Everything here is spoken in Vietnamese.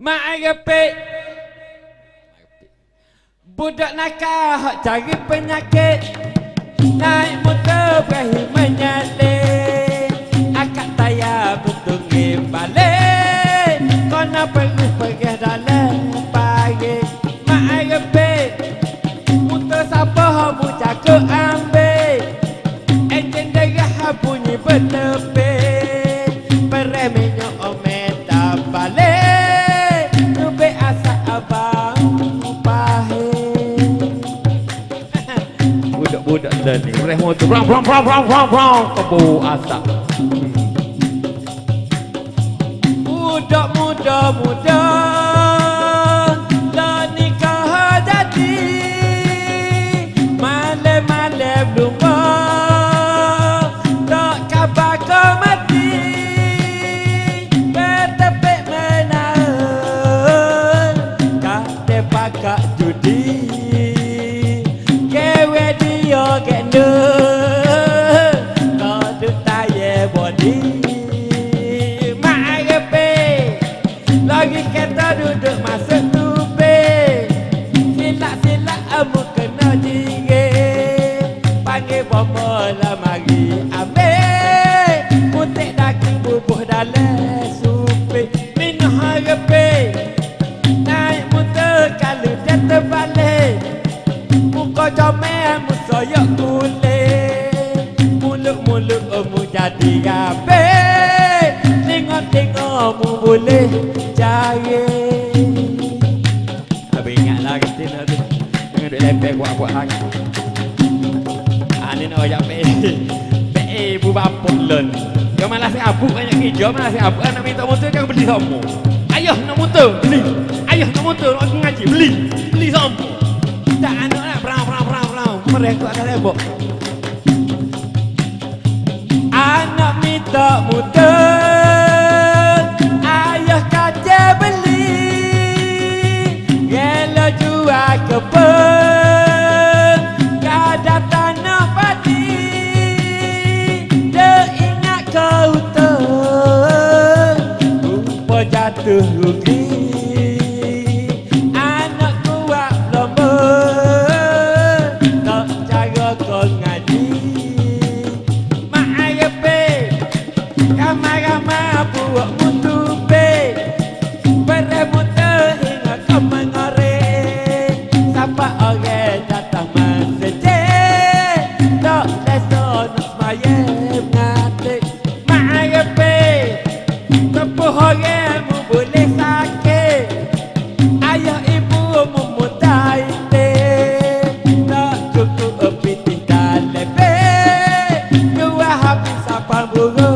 Mak repek Budak nakal hak cari penyakit Naik motor berahi menyalin Akak tayar betul balik Kona perlu pergi dalam pagi Mak repek Motor siapa hak cakap ambil Enjin derah bunyi betul Reh motor Brang brang brang brang brang brang Kebu asap. Budak muda muda Lagi kereta duduk masuk tubik Silap-silap amu kena jirit Panggil bomba lah mari ambil. Putik daging bubuh dalam supik. Minum repek Naik motor kalau dia terbalik. Muka comel musoyok kulit. Mulut-mulut mu jadi mu boleh cari Habis ingatlah kata nak tu Jangan duk lepek buat-buat lagi Ah nak ajak PA PA ibu bapa learn Dia malah abuk banyak kerja Malah abuk nak minta motor kan beli semua Ayah nak motor beli Ayah nak motor nak ngaji beli Beli semua Tak anak nak perang perang perang perang Mereka akan tembok Anak minta muda good Bạn vừa ngơ.